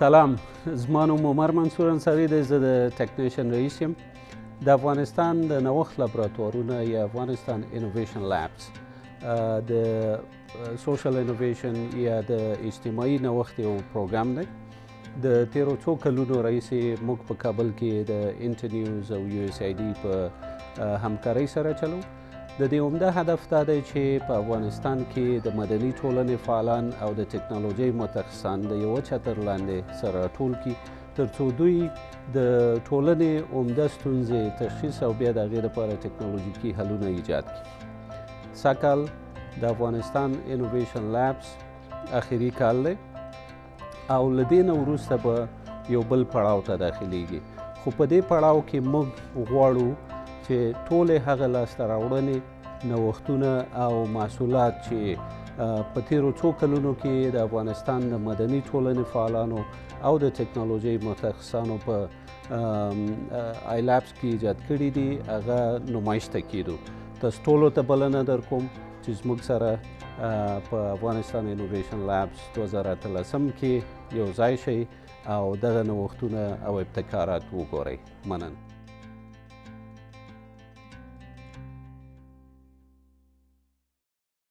سلام زما نوم عمر منصور انصاری دی زه د ټکنیشن رئیس یم د افغانستان د نوښت لابراتوارونه یا افغانستان انوویشن لابس د سوشل انوویشن یا د اجتماعي نوښت یو پروګرام دی د تیرو څو کلونو راهیسې موږ په کابل کې د انټرنیوز او یو اس آی ډي په همکارۍ سره چلو د دې عمده هدف دا دی چې په افغانستان کې د مدني ټولنې فعالان او د ټکنالوژۍ متخصصان د یوه چتر لاندې سره راټول کړي ترڅو دوی د ټولنې عمده ستونزې تشخیص او بیا د هغې لپاره ټکنالوژیکي حلونه ایجاد کړي سږکال د افغانستان انوویشن لابس اخري کال دی او له دې نه وروسته به یو بل پړاو ته داخليږي خو په دې پړاو کې موږ غواړو چې ټولې هغه لاسته راوړنې نوښتونه او محصولات چې په تیرو څو کلونو کې د افغانستان د مدني ټولنې فعالانو او د ټکنالوژۍ متخصصانو په آی لابس کې ایجاد کړي دي هغه نمایش ته کیدو تاسو ټولو ته بلنه درکوم چې زموږ سره په افغانستان انوویشن لابس 2013 کې یو ځای شئ او دغه نوښتونه او ابتکارات وګورئ مننه